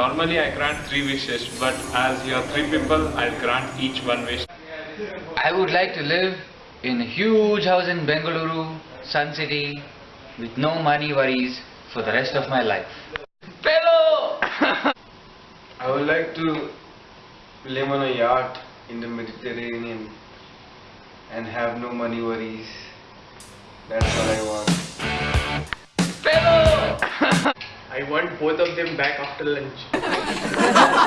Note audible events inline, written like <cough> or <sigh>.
Normally I grant three wishes, but as you are three people, I'll grant each one wish. I would like to live in a huge house in Bengaluru, Sun City, with no money worries for the rest of my life. Fellow! I would like to live on a yacht in the Mediterranean and have no money worries. That's what I want. Want both of them back after lunch. <laughs>